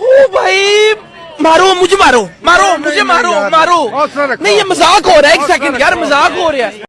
او بھائی مارو مجھے مارو مارو مجھے مارو مارو نہیں یہ مذاق ہو رہا ہے ایک سیکنڈ یار مذاق ہو رہا ہے